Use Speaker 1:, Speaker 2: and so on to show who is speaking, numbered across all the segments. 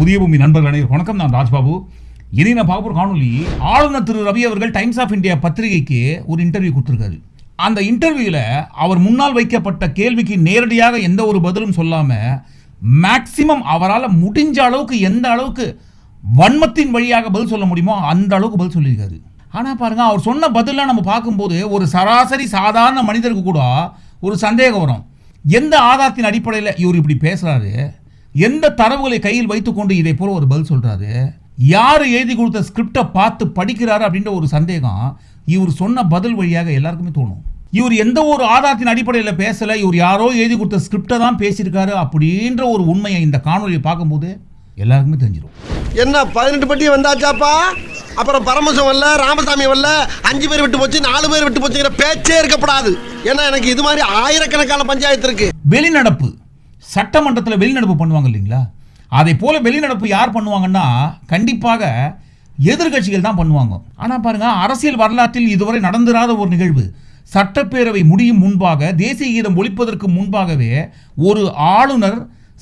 Speaker 1: புதிய பூமி நண்பர்கள் அனைவரும். வணக்கம் நான் ராஜ்பாபு. இனி நான் பார்க்க காணொலி ஆளுநர் திரு ரவி அவர்கள் டைம்ஸ் ஆஃப் இந்தியா பத்திரிகைக்கு ஒரு இன்டர்வியூ கொடுத்துருக்காரு. அந்த இன்டர்வியூவில் அவர் முன்னால் வைக்கப்பட்ட கேள்விக்கு நேரடியாக எந்த ஒரு பதிலும் சொல்லாமல் மேக்சிமம் அவரால் முடிஞ்ச அளவுக்கு எந்த அளவுக்கு வன்மத்தின் வழியாக பதில் சொல்ல முடியுமோ அந்த அளவுக்கு பதில் சொல்லியிருக்காரு. ஆனால் பாருங்கள் அவர் சொன்ன பதிலாக நம்ம பார்க்கும்போது ஒரு சராசரி சாதாரண மனிதருக்கு கூட ஒரு சந்தேகம் வரும். எந்த ஆதாரத்தின் அடிப்படையில் இவர் இப்படி பேசுகிறாரு எந்த தரவுகளை கையில் வைத்துக்கொண்டு இதை போல ஒரு பதில் சொல்றாரு? யார் எழுதி கொடுத்த ஸ்கிரிப்டை பார்த்து படிக்கிறாரு அப்படின்ற ஒரு சந்தேகம் இவர் சொன்ன பதில் வழியாக எல்லாருக்குமே தோணும். இவர் எந்த ஒரு ஆதாரத்தின் அடிப்படையில் பேசல இவர் யாரோ எழுதி கொடுத்த ஸ்கிரிப்டை தான் பேசியிருக்காரு அப்படின்ற ஒரு உண்மையை இந்த காணொலியை பார்க்கும்போது எல்லாருக்குமே தெரிஞ்சிடும்
Speaker 2: என்ன பதினெட்டு பட்டி வந்தாச்சாப்பா? அப்புறம் பரமசம் வரல ராமசாமி வரல அஞ்சு பேர் விட்டு போச்சு நாலு பேர் விட்டு போச்சுங்கிற பேச்சே இருக்கப்படாது. ஏன்னா எனக்கு இது மாதிரி ஆயிரக்கணக்கான பஞ்சாயத்து இருக்கு.
Speaker 1: வெளிநடப்பு. சட்டமன்றத்தில் வெளிநடப்பு பண்ணுவாங்க இல்லைங்களா? அதை போல வெளிநடப்பு யார் பண்ணுவாங்கன்னா கண்டிப்பாக எதிர்க்கட்சிகள் தான் பண்ணுவாங்க. ஆனால் பாருங்கள் அரசியல் வரலாற்றில் இதுவரை நடந்திராத ஒரு நிகழ்வு. சட்டப்பேரவை முடியும் முன்பாக தேசிய கீதம் ஒழிப்பதற்கு முன்பாகவே ஒரு ஆளுநர்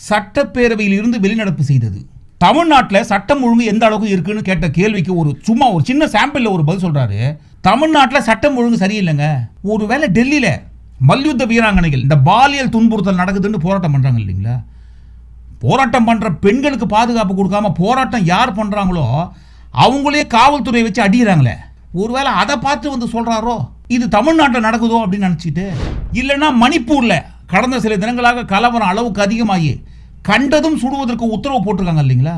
Speaker 1: சட்டப்பேரவையில் இருந்து வெளிநடப்பு செய்தது. தமிழ்நாட்டில் சட்டம் ஒழுங்கு எந்த அளவுக்கு இருக்குன்னு கேட்ட கேள்விக்கு ஒரு சும்மா ஒரு சின்ன சாம்பிளில் ஒரு பதில் சொல்கிறாரு தமிழ்நாட்டில் சட்டம் ஒழுங்கு சரியில்லைங்க. ஒருவேளை டெல்லியில் மல்யுத்த வீராங்கனைகள் இந்த பாலியல் துன்புறுத்தல் நடக்குதுன்னு போராட்டம் பண்ணுறாங்க இல்லைங்களா? போராட்டம் பண்ணுற பெண்களுக்கு பாதுகாப்பு கொடுக்காம போராட்டம் யார் பண்ணுறாங்களோ அவங்களே காவல்துறையை வச்சு அடிக்கிறாங்களே. ஒருவேளை அதை பார்த்து வந்து சொல்கிறாரோ இது தமிழ்நாட்டில் நடக்குதோ அப்படின்னு நினச்சிட்டு இல்லைன்னா மணிப்பூரில் கடந்த சில தினங்களாக கலவரம் அளவுக்கு அதிகமாகி கண்டதும் சுடுவதற்கு உத்தரவு போட்டிருக்காங்க இல்லைங்களா?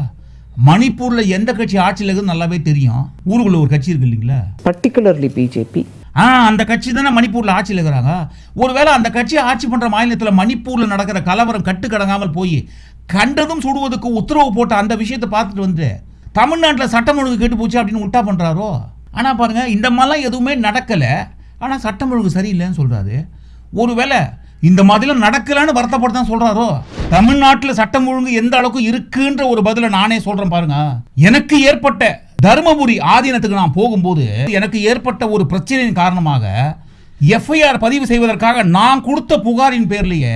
Speaker 1: மணிப்பூரில் எந்த கட்சி ஆட்சியில் இருக்குதுன்னு நல்லாவே தெரியும். ஊருக்குள்ள ஒரு கட்சி இருக்கு இல்லைங்களா?
Speaker 3: பர்டிகுலர்லி பிஜேபி
Speaker 1: ஆ அந்த கட்சி தானே மணிப்பூரில் ஆட்சியில் இருக்கிறாங்க. ஒருவேளை அந்த கட்சி ஆட்சி பண்ணுற மாநிலத்தில் மணிப்பூரில் நடக்கிற கலவரம் கட்டுக்கடங்காமல் போய் கண்டதும் சுடுவதற்கு உத்தரவு போட்ட அந்த விஷயத்தை பார்த்துட்டு வந்து தமிழ்நாட்டில் சட்டம் ஒழுங்கு கெட்டு போச்சு அப்படின்னு உல்ட்டா பண்ணுறாரோ ஆனால் பாருங்கள் இந்த மாதிரிலாம் எதுவுமே நடக்கலை. ஆனால் சட்டம் ஒழுங்கு சரியில்லைன்னு சொல்கிறாரு ஒருவேளை இந்த மாதிரிலாம் நடக்கலைன்னு வருத்தப்பட்டு தான் சொல்கிறாரோ தமிழ்நாட்டில் சட்டம் ஒழுங்கு எந்த அளவுக்கு இருக்குன்ற ஒரு பதிலை நானே சொல்கிறேன் பாருங்க. எனக்கு ஏற்பட்ட தருமபுரி ஆதீனத்துக்கு நான் போகும்போது எனக்கு ஏற்பட்ட ஒரு பிரச்சனையின் காரணமாக எஃப்ஐஆர் பதிவு செய்வதற்காக நான் கொடுத்த புகாரின் பேர்லேயே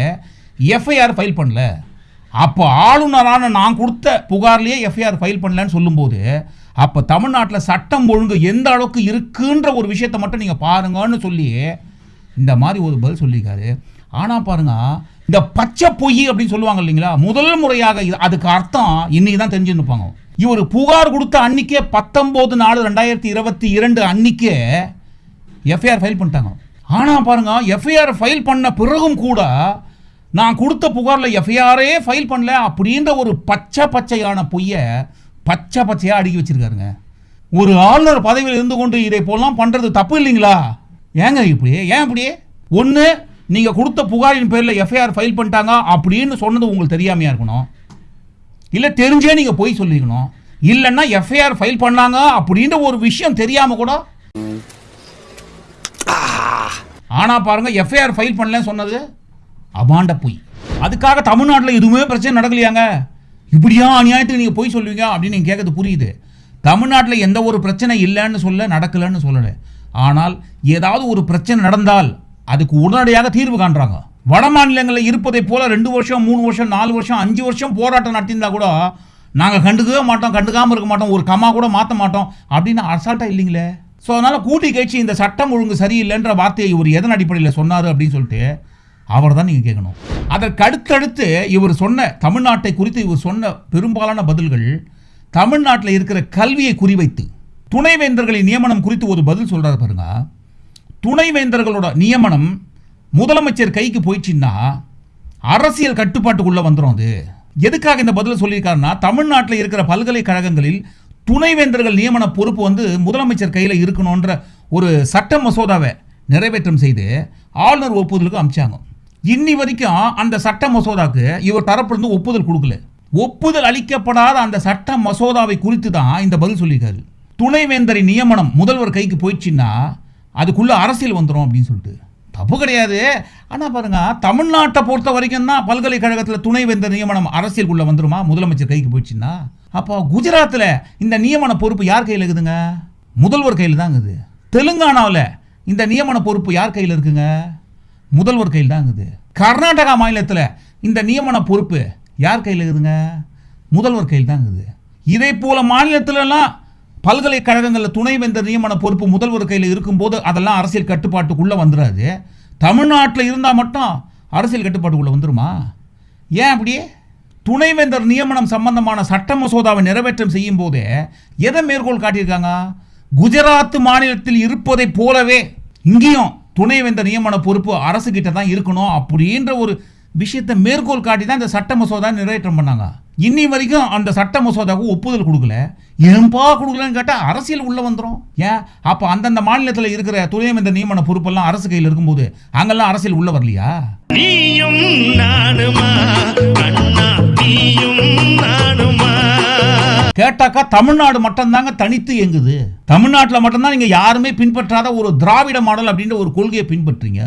Speaker 1: எஃப்ஐஆர் ஃபைல் பண்ணல. அப்போ ஆளுநரான நான் கொடுத்த புகார்லேயே எஃப்ஐஆர் ஃபைல் பண்ணலன்னு சொல்லும்போது அப்போ தமிழ்நாட்டில் சட்டம் ஒழுங்கு எந்த அளவுக்கு இருக்குன்ற ஒரு விஷயத்தை மட்டும் நீங்கள் பாருங்கன்னு சொல்லி இந்த மாதிரி ஒரு பதில் சொல்லியிருக்காரு. ஆனால் பாருங்க இந்த பச்சை பொய் அப்படின்னு சொல்லுவாங்க இல்லைங்களா? முதல் முறையாக இது- அதுக்கு அர்த்தம் இன்றைக்கி தான் தெரிஞ்சுருப்பாங்க இவர் புகார் கொடுத்த அன்னைக்கே பத்தொம்போது நாலு ரெண்டாயிரத்தி இருபத்தி இரண்டு அன்னைக்கே எஃப்ஐஆர் ஃபைல் பண்ணிட்டாங்க. ஆனால் பாருங்க எஃப்ஐஆர் ஃபைல் பண்ண பிறகும் கூட நான் கொடுத்த புகாரில் எஃப்ஐஆரே ஃபைல் பண்ணல அப்படின்ற ஒரு பச்சை பச்சையான பொய்யை பச்சை பச்சையாக அடுக்கி வச்சிருக்காருங்க. ஒரு ஆளுநர் பதவியில் இருந்து கொண்டு இதை போலாம் பண்ணுறது தப்பு இல்லைங்களா? ஏங்க இப்படி? ஏன் இப்படி ஒன்று நீங்கள் கொடுத்த புகாரின் பேரில் எஃப்ஐஆர் ஃபைல் பண்ணிட்டாங்க அப்படின்னு சொன்னது உங்களுக்கு தெரியாமையாக இருக்கணும்? இல்லை தெரிஞ்சே நீங்கள் போய் சொல்லிக்கணும். இல்லைன்னா எஃப்ஐஆர் ஃபைல் பண்ணாங்க அப்படின்ற ஒரு விஷயம் தெரியாமல் கூட. ஆனால் பாருங்க எஃப்ஐஆர் ஃபைல் பண்ணலன்னு சொன்னது அபாண்ட பொய். அதுக்காக தமிழ்நாட்டில் எதுவுமே பிரச்சனை நடக்கலையாங்க? இப்படியா அநியாயத்துக்கு நீங்கள் போய் சொல்லுவீங்க அப்படின்னு நீங்கள் கேட்கறது புரியுது. தமிழ்நாட்டில் எந்த ஒரு பிரச்சனை இல்லைன்னு சொல்ல நடக்கலைன்னு சொல்லலை. ஆனால் ஏதாவது ஒரு பிரச்சனை நடந்தால் அதுக்கு உடனடியாக தீர்வு காண்றாங்க. வட மாநிலங்களில் இருப்பதை போல ரெண்டு வருஷம் மூணு வருஷம் நாலு வருஷம் அஞ்சு வருஷம் போராட்டம் நடத்தியிருந்தா கூட நாங்கள் கண்டுக்கவே மாட்டோம் கண்டுக்காமல் இருக்க மாட்டோம் ஒரு கம்மா கூட மாற்ற மாட்டோம் அப்படின்னு அசால்ட்டாக இல்லைங்களே. ஸோ அதனால் கூட்டி கட்சி இந்த சட்டம் ஒழுங்கு சரியில்லைன்ற வார்த்தையை இவர் எதன் அடிப்படையில் சொன்னார் அப்படின்னு சொல்லிட்டு அவர் தான் நீங்கள் கேட்கணும். அதற்கு அடுத்தடுத்து இவர் சொன்ன தமிழ்நாட்டை குறித்து இவர் சொன்ன பெரும்பாலான பதில்கள் தமிழ்நாட்டில் இருக்கிற கல்வியை குறிவைத்து. துணைவேந்தர்களின் நியமனம் குறித்து ஒரு பதில் சொல்கிறார் பாருங்க. துணைவேந்தர்களோட நியமனம் முதலமைச்சர் கைக்கு போயிடுச்சுன்னா அரசியல் கட்டுப்பாட்டுக்குள்ளே வந்துடும் அது. எதுக்காக இந்த பதில் சொல்லியிருக்காருன்னா தமிழ்நாட்டில் இருக்கிற பல்கலைக்கழகங்களில் துணைவேந்தர்கள் நியமன பொறுப்பு வந்து முதலமைச்சர் கையில் இருக்கணுன்ற ஒரு சட்ட மசோதாவை நிறைவேற்றம் செய்து ஆளுநர் ஒப்புதலுக்கு அமிச்சாங்க. இன்னி வரைக்கும் அந்த சட்ட மசோதாக்கு இவர் தரப்பிலிருந்து ஒப்புதல் கொடுக்கல. ஒப்புதல் அளிக்கப்படாத அந்த சட்ட மசோதாவை குறித்து தான் இந்த பதில் சொல்லியிருக்காரு. துணைவேந்தரின் நியமனம் முதல்வர் கைக்கு போயிடுச்சுன்னா அதுக்குள்ளே அரசியல் வந்துடும் அப்படின்னு சொல்லிட்டு. தப்பு கிடையாது. ஆனால் பாருங்க தமிழ்நாட்டை பொறுத்த வரைக்கும் தான் பல்கலைக்கழகத்தில் துணைவேந்தர் நியமனம் அரசியலுக்குள்ளே வந்துருமா? முதலமைச்சர் கைக்கு போயிடுச்சுன்னா? அப்போ குஜராத்தில் இந்த நியமன பொறுப்பு யார் கையில் இருக்குதுங்க? முதல்வர் கையில் தான் இருக்குது தெலுங்கானாவில் இந்த நியமன பொறுப்பு யார் கையில் இருக்குங்க? முதல்வர் கையில் தான் இருக்குது கர்நாடகா மாநிலத்தில் இந்த நியமன பொறுப்பு யார் கையில் இருக்குதுங்க? முதல்வர் கையில் தான் இருக்குது இதே போல மாநிலத்திலலாம் பல்கலைக்கழகங்களில் துணைவேந்தர் நியமன பொறுப்பு முதல்வர் கையில் இருக்கும்போது அதெல்லாம் அரசியல் கட்டுப்பாட்டுக்குள்ளே வந்துடாது தமிழ்நாட்டில் இருந்தால் மட்டும் அரசியல் கட்டுப்பாட்டுக்குள்ளே வந்துருமா? ஏன் அப்படியே? துணைவேந்தர் நியமனம் சம்பந்தமான சட்ட மசோதாவை நிறைவேற்றம் செய்யும் போதே எதை மேற்கோள் காட்டியிருக்காங்க? குஜராத் மாநிலத்தில் இருப்பதைப் போலவே இங்கேயும் துணைவேந்தர் நியமன பொறுப்பு அரசு கிட்ட தான் இருக்கணும் அப்படின்ற ஒரு விஷயத்தை மேற்கோள் காட்டி தான் இந்த சட்ட மசோதா நிறைவேற்றம் பண்ணாங்க. இன்னி வரைக்கும் அந்த சட்ட மசோதாவுக்கு ஒப்புதல் கொடுக்கல. ஏன்பா கொடுக்கலன்னு கேட்டால் அரசியல் உள்ள வந்துடும் ஏன்? அப்போ அந்தந்த மாநிலத்தில் இருக்கிற துணைவேந்தர் நியமன பொறுப்பெல்லாம் அரசு கையில் இருக்கும்போது அங்கெல்லாம் அரசியல் உள்ள வரலையா?
Speaker 3: நீயும் நானுமா? அண்ணா நீயும் நானுமா?
Speaker 1: கேட்டாக்கா தமிழ்நாடு மட்டும்தாங்க தனித்து இயங்குது. தமிழ்நாட்டில் மட்டும்தான் நீங்கள் யாருமே பின்பற்றாத ஒரு திராவிட மாடல் அப்படின்ற ஒரு கொள்கையை பின்பற்றீங்க.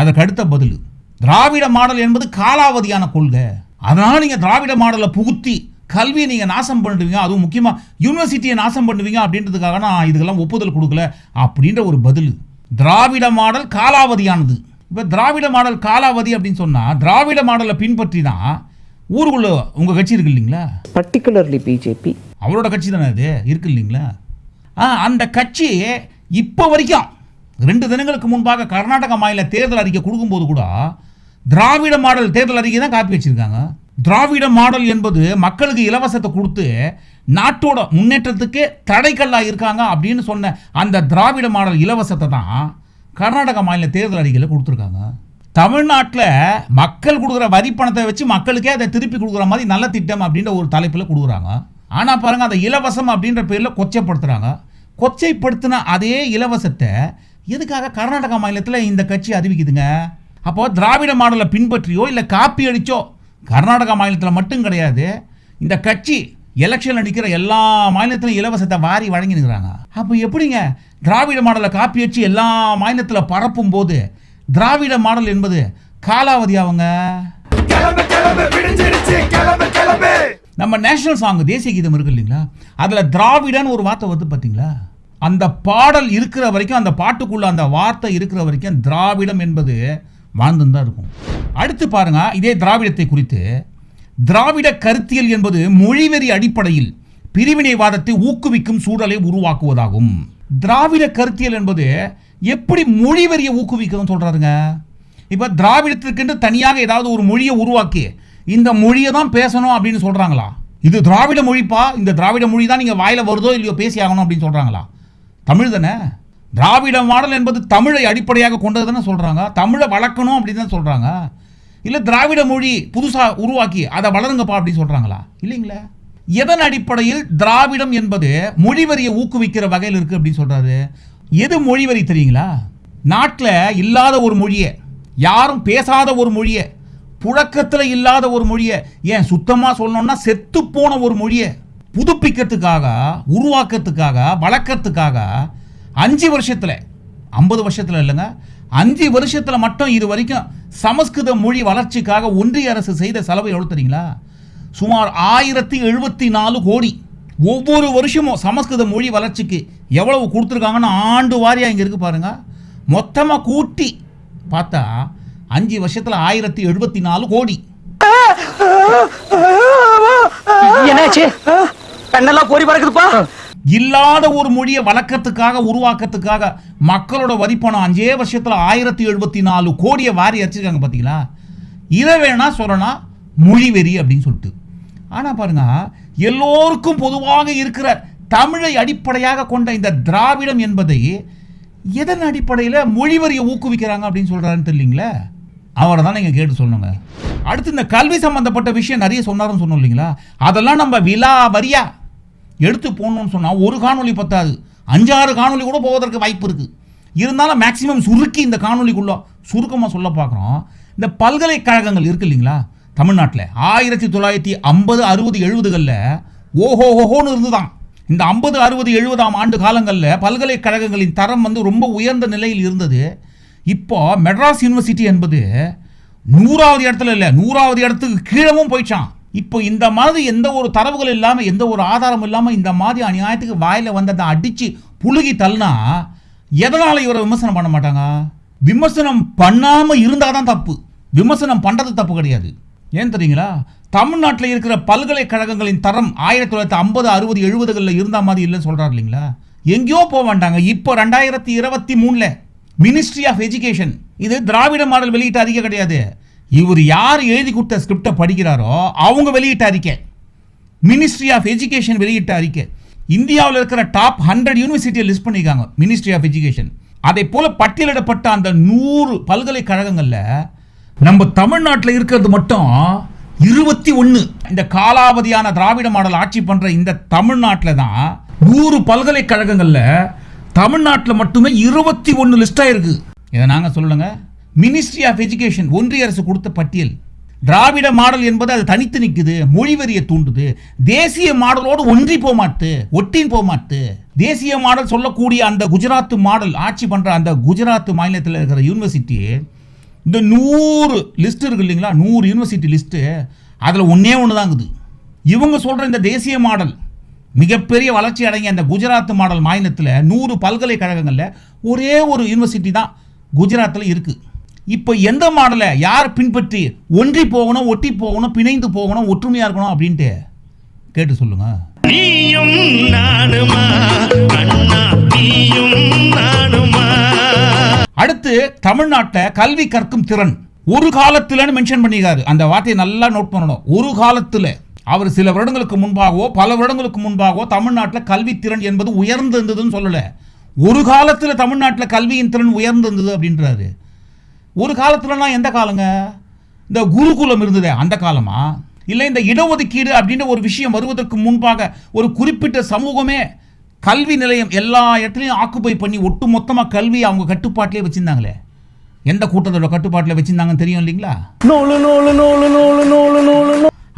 Speaker 1: அதற்கு அடுத்த பதில். திராவிட மாடல் என்பது காலாவதியான கொள்கை. அதனால் நீங்கள் திராவிட மாடலை புகுத்தி கல்வியை நீங்கள் நாசம் பண்ணுவீங்க அதுவும் முக்கியமாக யூனிவர்சிட்டியை நாசம் பண்ணுவீங்க அப்படின்றதுக்காக நான் இதுக்கெல்லாம் ஒப்புதல் கொடுக்கல அப்படின்ற ஒரு பதில். திராவிட மாடல் காலாவதியானது. இப்போ திராவிட மாடல் காலாவதி அப்படின்னு சொன்னால் திராவிட மாடலை பின்பற்றி தான் ஊருக்குள்ள உங்கள் கட்சி இருக்கு இல்லைங்களா?
Speaker 4: Particularly BJP,
Speaker 1: அவரோட கட்சி தானே அது? இருக்கு இல்லைங்களா? ஆ அந்த கட்சி இப்போ வரைக்கும் ரெண்டு தினங்களுக்கு முன்பாக கர்நாடக மாநில தேர்தல் அறிக்கை கொடுக்கும்போது கூட திராவிட மாடல் தேர்தல் அறிக்கை தான் காப்பி வச்சிருக்காங்க. திராவிட மாடல் என்பது மக்களுக்கு இலவசத்தை கொடுத்து நாட்டோட முன்னேற்றத்துக்கு தடைக்கல்லாக இருக்காங்க அப்படின்னு சொன்ன அந்த திராவிட மாடல் இலவசத்தை தான் கர்நாடக மாநில தேர்தல் அறிக்கையில் கொடுத்துருக்காங்க. தமிழ்நாட்டில் மக்கள் கொடுக்குற வரி பணத்தை வச்சு மக்களுக்கே அதை திருப்பி கொடுக்குற மாதிரி நல்ல திட்டம் அப்படின்ற ஒரு தலைப்பில் கொடுக்குறாங்க. ஆனால் பாருங்கள் அதை இலவசம் அப்படின்ற பேரில் கொச்சைப்படுத்துகிறாங்க கொச்சைப்படுத்தின அதே இலவசத்தை எதுக்காக கர்நாடகா மாநிலத்தில் இந்த கட்சி அறிவிக்குதுங்க? அப்போ திராவிட மாடலை பின்பற்றியோ இல்லை காப்பி அடிச்சோ கர்நாடகா மாநிலத்தில் மட்டும் கிடையாது. இந்த கட்சி எலெக்ஷனில் நிற்கிற எல்லா மாநிலத்திலும் இலவசத்தை வாரி வழங்கினுக்கிறாங்க. அப்போ எப்படிங்க திராவிட மாடலை காப்பி அடிச்சு எல்லா மாநிலத்தில் பரப்பும் போது திராவிட மாடல் என்பது காலாவதி அவங்க? நம்ம நேஷனல் சாங் தேசிய கீதம் இருக்கு இல்லைங்களா? அதில் திராவிடன்னு ஒரு வார்த்தை வருது பார்த்தீங்களா அந்த பாடல் இருக்கிற வரைக்கும் அந்த பாட்டுக்குள்ள அந்த வார்த்தை இருக்கிற வரைக்கும் திராவிடம் என்பது வாழ்ந்துன்னு தான் இருக்கும். அடுத்து பாருங்க இதே திராவிடத்தை குறித்து. திராவிட கருத்தியல் என்பது மொழிவெறி அடிப்படையில் பிரிவினைவாதத்தை ஊக்குவிக்கும் சூழலை உருவாக்குவதாகும். திராவிட கருத்தியல் என்பது எப்படி மொழிவெறியை ஊக்குவிக்கும் சொல்றாருங்க. இப்போ திராவிடத்திற்கென்று தனியாக ஏதாவது ஒரு மொழியை உருவாக்கி இந்த மொழியை தான் பேசணும் அப்படின்னு சொல்றாங்களா? இது திராவிட மொழிப்பா? இந்த திராவிட மொழி தான் நீங்கள் வாயில வருதோ இல்லையோ பேசி ஆகணும் அப்படின்னு சொல்றாங்களா? தமிழ் தானே? திராவிட மாடல் என்பது தமிழை அடிப்படையாக கொண்டது தானே சொல்கிறாங்க தமிழை வளர்க்கணும் அப்படின்னு தான் சொல்கிறாங்க இல்லை திராவிட மொழி புதுசாக உருவாக்கி அதை வளருங்கப்பா அப்படின்னு சொல்கிறாங்களா இல்லைங்களா. எதன் அடிப்படையில் திராவிடம் என்பது மொழிவரியை ஊக்குவிக்கிற வகையில் இருக்குது அப்படின்னு சொல்கிறாரு எது மொழிவரி தெரியுங்களா? நாட்டில் இல்லாத ஒரு மொழியை யாரும் பேசாத ஒரு மொழியை புழக்கத்தில் இல்லாத ஒரு மொழியை ஏன் சுத்தமாக சொல்லணும்னா செத்துப்போன ஒரு மொழியை புதுப்பிக்கிறதுக்காக உருவாக்கத்துக்காக வளர்க்கறதுக்காக அஞ்சு வருஷத்தில் ஐம்பது வருஷத்தில் இல்லைங்க அஞ்சு வருஷத்தில் மட்டும் இது வரைக்கும் சமஸ்கிருத மொழி வளர்ச்சிக்காக ஒன்றிய அரசு செய்த செலவு எவ்வளோ தெரியுங்களா சுமார் ஆயிரத்தி எழுபத்தி நாலு கோடி. ஒவ்வொரு வருஷமும் சமஸ்கிருத மொழி வளர்ச்சிக்கு எவ்வளவு கொடுத்துருக்காங்கன்னு ஆண்டு வாரியாக இங்கே இருக்குது பாருங்க. மொத்தமாக கூட்டி பார்த்தா அஞ்சு வருஷத்தில் ஆயிரத்தி எழுபத்தி நாலு கோடி.
Speaker 4: என்னாச்சு? கண்ணெல்லாம் பொறி பறக்குதுப்பா.
Speaker 1: இல்லாத ஒரு மொழியை வழக்கத்துக்காக உருவாக்கத்துக்காக மக்களோட வரிப்பணம் அஞ்சே வருஷத்தில் ஆயிரத்தி எழுபத்தி நாலு கோடியை வாரி அடிச்சிருக்காங்க பார்த்தீங்களா இதை வேணா சொல்லலாம் மொழி வெறி அப்படின்னு சொல்லிட்டு. ஆனால் பாருங்க எல்லோருக்கும் பொதுவாக இருக்கிற தமிழை அடிப்படையாக கொண்ட இந்த திராவிடம் என்பதை எதன் அடிப்படையில் மொழி வரியை ஊக்குவிக்கிறாங்க அப்படின்னு சொல்கிறாருன்னு தெரியலீங்களே? அவரை தான் நீங்கள் கேட்டு சொல்லணுங்க. அடுத்து இந்த கல்வி சம்பந்தப்பட்ட விஷயம் நிறைய சொன்னாருன்னு சொன்னோம் இல்லைங்களா? அதெல்லாம் நம்ம விலா வரியா? எடுத்து போடணும்னு சொன்னால் ஒரு காணொலி பத்தாது. அஞ்சாறு காணொலி கூட போவதற்கு வாய்ப்பு இருக்குது இருந்தாலும் மேக்சிமம் சுருக்கி இந்த காணொலிக்குள்ளே சுருக்கமாக சொல்ல பார்க்குறோம். இந்த பல்கலைக்கழகங்கள் இருக்கு இல்லைங்களா? தமிழ்நாட்டில். ஆயிரத்தி தொள்ளாயிரத்தி ஐம்பது அறுபது எழுபதுகளில் ஓஹோ ஓஹோன்னு இருந்துதான். இந்த ஐம்பது அறுபது எழுபதாம் ஆண்டு காலங்களில் பல்கலைக்கழகங்களின் தரம் வந்து ரொம்ப உயர்ந்த நிலையில் இருந்தது. இப்போ மெட்ராஸ் யூனிவர்சிட்டி என்பது நூறாவது இடத்துல இல்லை நூறாவது இடத்துக்கு கீழவும் போயிடுச்சான் இப்போ இந்த மாதிரி எந்த ஒரு தரவுகள் இல்லாமல் எந்த ஒரு ஆதாரம் இல்லாமல் இந்த மாதிரி அநியாயத்துக்கு வாயில் வந்ததை அடித்து புழுகி தள்ளினா எதனால் இவரை விமர்சனம் பண்ண மாட்டாங்க? விமர்சனம் பண்ணாமல் இருந்தால் தான் தப்பு. விமர்சனம் பண்ணுறது தப்பு கிடையாது. ஏன் தெரியுங்களா? தமிழ்நாட்டில் இருக்கிற பல்கலைக்கழகங்களின் தரம் ஆயிரத்தி தொள்ளாயிரத்தி ஐம்பது அறுபது எழுபதுகளில் இருந்த மாதிரி இல்லைன்னு சொல்கிறார் இல்லைங்களா? எங்கேயோ போக வேண்டாங்க இப்போ ரெண்டாயிரத்தி இருபத்தி மூணில் மினிஸ்ட்ரி ஆஃப் எஜுகேஷன் இது திராவிட மாடல் வெளியிட்ட அதிகம் கிடையாது. இவர் யார் எழுதி கொடுத்த ஸ்கிரிப்டை படிக்கிறாரோ அவங்க வெளியிட்ட அறிக்கை. மினிஸ்ட்ரி ஆஃப் எஜுகேஷன் வெளியிட்ட அறிக்கை. இந்தியாவில் இருக்கிற டாப் ஹண்ட்ரட் யூனிவர்சிட்டியை லிஸ்ட் பண்ணியிருக்காங்க மினிஸ்ட்ரி ஆஃப் எஜுகேஷன் அதை போல பட்டியலிடப்பட்ட அந்த நூறு பல்கலைக்கழகங்களில் நம்ம தமிழ்நாட்டில் இருக்கிறது மட்டும் இருபத்தி ஒன்று இந்த காலாவதியான திராவிட மாடல் ஆட்சி பண்ணுற இந்த தமிழ்நாட்டில் தான் நூறு பல்கலைக்கழகங்களில் தமிழ்நாட்டில் மட்டுமே இருபத்தி ஒன்று லிஸ்ட்டாக இருக்குது இதை நாங்கள் சொல்லுங்கள் மினிஸ்ட்ரி ஆஃப் எஜுகேஷன் ஒன்றிய அரசு கொடுத்த பட்டியல். திராவிட மாடல் என்பது அது தனித்து நிற்குது மொழிவரியை தூண்டுது. தேசிய மாடலோடு ஒன்றி போமாட்டு ஒட்டின் போமாட்டு தேசிய மாடல் சொல்லக்கூடிய அந்த குஜராத் மாடல் ஆட்சி பண்ணுற அந்த குஜராத் மாநிலத்தில் இருக்கிற யூனிவர்சிட்டி இந்த நூறு லிஸ்ட் இருக்கு இல்லைங்களா? நூறு யூனிவர்சிட்டி லிஸ்ட்டு அதில் ஒன்றே ஒன்று தாங்குது இவங்க சொல்கிற இந்த தேசிய மாடல் மிகப்பெரிய வளர்ச்சி அடங்கிய அந்த குஜராத் மாடல் மாநிலத்தில் நூறு பல்கலைக்கழகங்களில் ஒரே ஒரு யூனிவர்சிட்டி தான் குஜராத்தில் இருக்குது இப்போ எந்த மாடலை யார் பின்பற்றி ஒன்றி போகணும் ஒட்டி போகணும் பிணைந்து போகணும் ஒற்றுமையாக இருக்கணும் அப்படின்ட்டு கேட்டு சொல்லுங்கள்
Speaker 3: நீயும் நானுமா? அண்ணா நீயும் நானுமா?
Speaker 1: அடுத்து தமிழ்நாட்டில் கல்வி கற்கும் திறன். ஒரு காலத்துலன்னு மென்ஷன் பண்ணியிருக்காரு. அந்த வார்த்தையை நல்லா நோட் பண்ணணும். ஒரு காலத்தில். அவர் சில வருடங்களுக்கு முன்பாகவோ பல வருடங்களுக்கு முன்பாகவோ தமிழ்நாட்டில் கல்வி திறன் என்பது உயர்ந்திருந்ததுன்னு சொல்லலை. ஒரு காலத்தில் தமிழ்நாட்டில் கல்வியின் திறன் உயர்ந்திருந்தது அப்படின்றாரு. ஒரு காலத்துலலாம் எந்த காலங்க? இந்த குருகுலம் இருந்ததே அந்த காலமா? இல்லை இந்த இடஒதுக்கீடு அப்படின்ற ஒரு விஷயம் வருவதற்கு முன்பாக ஒரு குறிப்பிட்ட சமூகமே கல்வி நிலையம் எல்லா இடத்துலையும் ஆக்குப்பை பண்ணி ஒட்டு மொத்தமாக கல்வி அவங்க கட்டுப்பாட்டிலே வச்சுருந்தாங்களே. எந்த கூட்டத்தோட கட்டுப்பாட்டில் வச்சுருந்தாங்கன்னு தெரியும் இல்லைங்களா?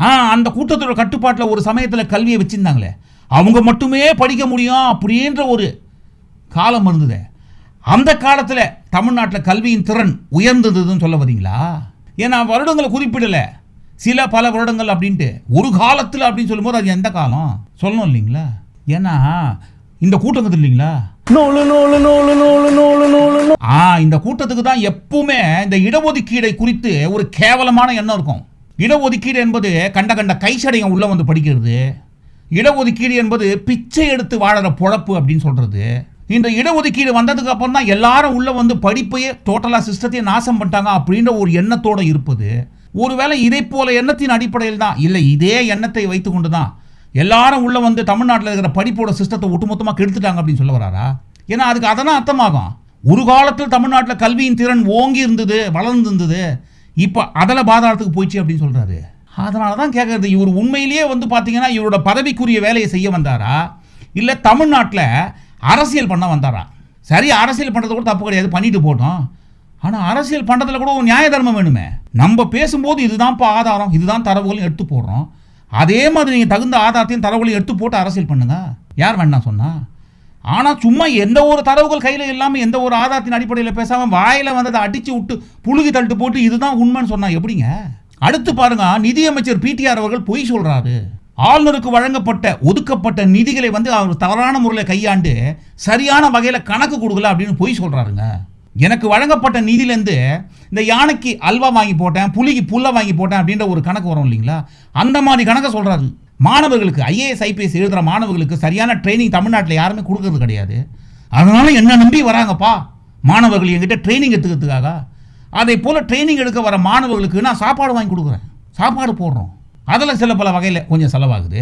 Speaker 1: ஆ அந்த கூட்டத்தோட கட்டுப்பாட்டில் ஒரு சமயத்தில் கல்வியை வச்சுருந்தாங்களே. அவங்க மட்டுமே படிக்க முடியும் அப்படின்ற ஒரு காலம் இருந்தது. அந்த காலத்தில் தமிழ்நாட்டில் கல்வியின் திறன் உயர்ந்ததுன்னு சொல்ல வரீங்களா? ஏன்னா வருடங்களை குறிப்பிடலை. சில பல வருடங்கள் அப்படின்ட்டு. ஒரு காலத்தில் அப்படின்னு சொல்லும்போது அது எந்த காலம்? சொல்லணும் இல்லைங்களா? ஏன்னா இந்த கூட்டங்கிறது இல்லைங்களா? ஆ இந்த கூட்டத்துக்கு தான் எப்பவுமே இந்த இடஒதுக்கீடை குறித்து ஒரு கேவலமான எண்ணம் இருக்கும். இடஒதுக்கீடு என்பது கண்ட கண்ட கைச்சடையம் உள்ள வந்து படிக்கிறது. இடஒதுக்கீடு என்பது பிச்சை எடுத்து வாழற பொழப்பு அப்படின்னு சொல்றது. இந்த இடஒதுக்கீடு வந்ததுக்கு அப்புறம் தான் எல்லாரும் உள்ள வந்து படிப்பையே டோட்டலாக சிஸ்டத்தையே நாசம் பண்ணிட்டாங்க அப்படின்ற ஒரு எண்ணத்தோடு இருப்பது. ஒருவேளை இதே போல எண்ணத்தின் அடிப்படையில் தான் இல்லை இதே எண்ணத்தை வைத்துக்கொண்டு தான் எல்லாரும் உள்ள வந்து தமிழ்நாட்டில் இருக்கிற படிப்போட சிஸ்டத்தை ஒட்டுமொத்தமாக கெடுத்துட்டாங்க அப்படின்னு சொல்ல வராரா? ஏன்னா அதுக்கு அதெல்லாம் அர்த்தமாகும். ஒரு காலத்தில் தமிழ்நாட்டில் கல்வியின் திறன் ஓங்கி இருந்தது வளர்ந்துருந்தது இப்போ அதில் பாதாளத்துக்கு போயிடுச்சு அப்படின்னு சொல்கிறாரு அதனால தான் கேட்குறது இவர் உண்மையிலேயே வந்து பார்த்தீங்கன்னா இவரோட பதவிக்குரிய வேலையை செய்ய வந்தாரா? இல்லை தமிழ்நாட்டில் அரசியல் பண்ண வந்தாரா? சரி அரசியல் பண்ணுறது கூட தப்பு கிடையாது பண்ணிட்டு போட்டோம் ஆனால் அரசியல் பண்ணுறதுல கூட ஒரு நியாய தர்மம் வேணுமே. நம்ம பேசும்போது இதுதான்ப்பா ஆதாரம் இதுதான் தரவுகளையும் எடுத்து போடுறோம். அதே மாதிரி நீங்கள் தகுந்த ஆதாரத்தையும் தரவுகளையும் எடுத்து போட்டு அரசியல் பண்ணுங்க. யார் வேண்டாம் சொன்னால் ஆனால் சும்மா எந்த ஒரு தரவுகள் கையில் இல்லாமல் எந்த ஒரு ஆதாரத்தின் அடிப்படையில் பேசாமல் வாயில் வந்ததை அடித்து விட்டு புழுகி தள்ளிட்டு போட்டு இதுதான் உண்மைன்னு சொன்னால் எப்படிங்க? அடுத்து பாருங்க நிதியமைச்சர் பிடிஆர் அவர்கள் பொய் சொல்கிறாரு ஆளுநருக்கு வழங்கப்பட்ட ஒதுக்கப்பட்ட நிதிகளை வந்து அவர் தவறான முறையில் கையாண்டு சரியான வகையில் கணக்கு கொடுக்கல அப்படின்னு பொய் சொல்கிறாருங்க எனக்கு வழங்கப்பட்ட நிதியிலேருந்து இந்த யானைக்கு அல்வா வாங்கி போட்டேன் புலிக்கு புல்லை வாங்கி போட்டேன் அப்படின்ற ஒரு கணக்கு வரும் இல்லைங்களா? அந்த மாதிரி கணக்கை சொல்கிறாரு மாணவர்களுக்கு ஐஏஎஸ் ஐபிஎஸ் எழுதுகிற மாணவர்களுக்கு சரியான ட்ரைனிங் தமிழ்நாட்டில் யாருமே கொடுக்கறது கிடையாது. அதனால என்ன நம்பி வராங்கப்பா? மாணவர்கள் என்கிட்ட ட்ரைனிங் எடுத்துக்கிறதுக்காக. அதே போல் ட்ரைனிங் எடுக்க வர மாணவர்களுக்கு நான் சாப்பாடு வாங்கி கொடுக்குறேன். சாப்பாடு போடுறோம். அதில் சில பல வகையில் கொஞ்சம் செலவாகுது.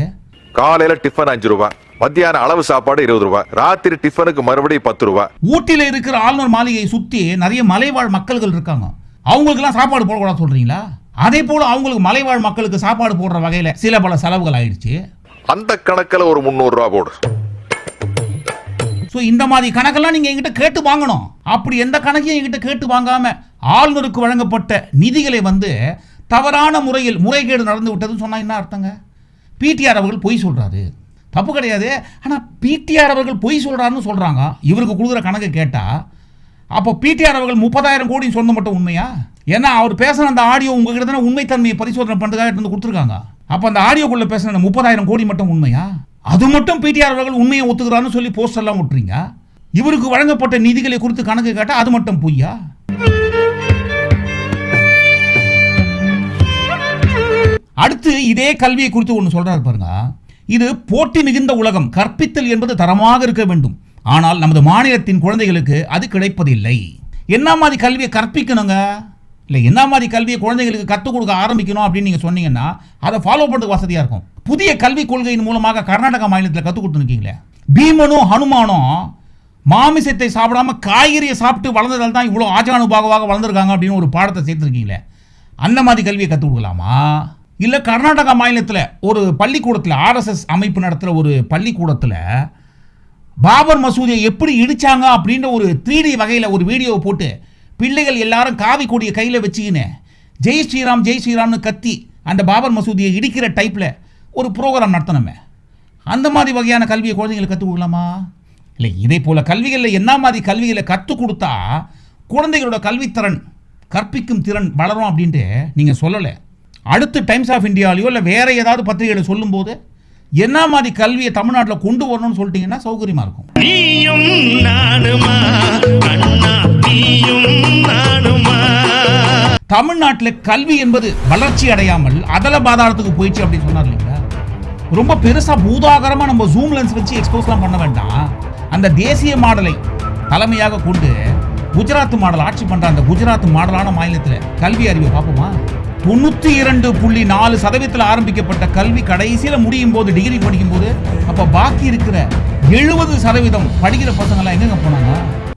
Speaker 5: காலையில டிஃபன் அஞ்சு ரூபாய் மத்தியான அளவு சாப்பாடு இருபது ரூபாய் ராத்திரி டிஃபனுக்கு மறுபடியும் பத்து ரூபாய்.
Speaker 1: ஊட்டியில் இருக்கிற ஆளுநர் மாளிகையை சுற்றி நிறைய மலைவாழ் மக்கள்கள் இருக்காங்க. அவங்களுக்கெல்லாம் சாப்பாடு போடக்கூடாது சொல்கிறீங்களா அதே போல் அவங்களுக்கு மலைவாழ் மக்களுக்கு சாப்பாடு போடுற வகையில் சில பல செலவுகள் ஆயிடுச்சு.
Speaker 5: அந்த கணக்குல ஒரு முந்நூறு ரூபாய் போடு.
Speaker 1: ஸோ இந்த மாதிரி கணக்கெல்லாம் நீங்கள் என்கிட்ட கேட்டு வாங்கணும். அப்படி எந்த கணக்கையும் என்கிட்ட கேட்டு வாங்காம ஆளுநருக்கு வழங்கப்பட்ட நிதிகளை வந்து தவறான முறையில் முறைகேடு நடந்து விட்டதுன்னு சொன்னால் என்ன அர்த்தங்க? பிடிஆர் அவர்கள் பொய் சொல்கிறாரு தப்பு கிடையாது. ஆனால் பிடிஆர் அவர்கள் பொய் சொல்கிறாருன்னு சொல்கிறாங்க இவருக்கு கொடுக்குற கணக்கு கேட்டால் அப்போ பிடிஆர் அவர்கள் முப்பதாயிரம் கோடி சொன்ன மட்டும் உண்மையா? ஏன்னா அவர் பேசுன அந்த ஆடியோ உங்ககிட்ட தானே உண்மைத்தன்மையை பரிசோதனை பண்ணுறதுக்காக வந்து கொடுத்துருக்காங்க. அப்போ அந்த ஆடியோக்குள்ளே பேசுன முப்பதாயிரம் கோடி மட்டும் உண்மையா? அது மட்டும் பிடிஆர் அவர்கள் உண்மையை ஒத்துக்கிறான்னு சொல்லி போஸ்டர்லாம் விட்டுறீங்க இவருக்கு வழங்கப்பட்ட நிதிகளை குறித்து கணக்கு கேட்டால் அது மட்டும் பொய்யா? அடுத்து இதே கல்வியை குறித்து ஒன்று சொல்கிறார் பாருங்க. இது போட்டி மிகுந்த உலகம். கற்பித்தல் என்பது தரமாக இருக்க வேண்டும். ஆனால் நமது மாநிலத்தின் குழந்தைகளுக்கு அது கிடைப்பதில்லை. என்ன மாதிரி கல்வியை கற்பிக்கணுங்க? இல்லை என்ன மாதிரி கல்வியை குழந்தைகளுக்கு கற்றுக் கொடுக்க ஆரம்பிக்கணும் அப்படின்னு நீங்கள் சொன்னீங்கன்னா அதை ஃபாலோ பண்ணுறதுக்கு வசதியாக இருக்கும். புதிய கல்விக் கொள்கையின் மூலமாக கர்நாடகா மாநிலத்தில் கற்றுக் கொடுத்துருக்கீங்களே. பீமனும் ஹனுமானும் மாமிசத்தை சாப்பிடாம காய்கறியை சாப்பிட்டு வளர்ந்ததால் தான் இவ்வளோ ஆஜானுபாகவாக வளர்ந்துருக்காங்க அப்படின்னு ஒரு பாடத்தை சேர்த்துருக்கீங்களே. அந்த மாதிரி கல்வியை கற்றுக் கொடுக்கலாமா? இல்லை கர்நாடகா மாநிலத்தில் ஒரு பள்ளிக்கூடத்தில் ஆர்எஸ்எஸ் அமைப்பு நடத்துகிற ஒரு பள்ளிக்கூடத்தில் பாபர் மசூதியை எப்படி இடித்தாங்க அப்படின்ற ஒரு த்ரீடி வகையில் ஒரு வீடியோவை போட்டு பிள்ளைகள் எல்லாரும் காவி கொடியை கையில் வச்சுக்கின்னு ஜெய் ஸ்ரீராம் ஜெய் ஸ்ரீராம்னு கத்தி அந்த பாபர் மசூதியை இடிக்கிற டைப்பில் ஒரு ப்ரோக்ராம் நடத்தணுமே. அந்த மாதிரி வகையான கல்வியை குழந்தைங்களுக்கு கற்றுக் கொடுக்கலாமா? இல்லை இதே போல் கல்விகளில் என்ன மாதிரி கல்விகளை கற்றுக் கொடுத்தா குழந்தைகளோட கல்வித்திறன் கற்பிக்கும் திறன் வளரும் அப்படின்ட்டு நீங்கள் சொல்லலை. அடுத்து டைம்ஸ் ஆஃப் இந்தியாலையோ இல்லை வேற ஏதாவது பத்திரிகைகளை சொல்லும்போது என்ன மாதிரி கல்வியை தமிழ்நாட்டில் கொண்டு வரணும்னு சொல்லிட்டீங்கன்னா சௌகரியமாக இருக்கும். தமிழ்நாட்டில் கல்வி என்பது வளர்ச்சி அடையாமல் அதல பாதாளத்துக்கு போயிடுச்சு அப்படின்னு சொன்னார் இல்லைங்களா? ரொம்ப பெருசாக பூதாகரமாக நம்ம ஜூம் லென்ஸ் வச்சு எக்ஸ்போஸ்லாம் பண்ண வேண்டாம். அந்த தேசிய மாடலை தலைமையாக கொண்டு குஜராத் மாடல் ஆட்சி பண்ணுற அந்த குஜராத் மாடலான மாநிலத்தில் கல்வி அறிவை பார்ப்போமா? தொண்ணூற்றி இரண்டு புள்ளி நாலு சதவீதத்தில் ஆரம்பிக்கப்பட்ட கல்வி கடைசியில் முடியும் போது டிகிரி படிக்கும் போது அப்போ பாக்கி இருக்கிற எழுபது சதவீதம் படிக்கிற பசங்களாம் எங்கெங்க போனாங்க?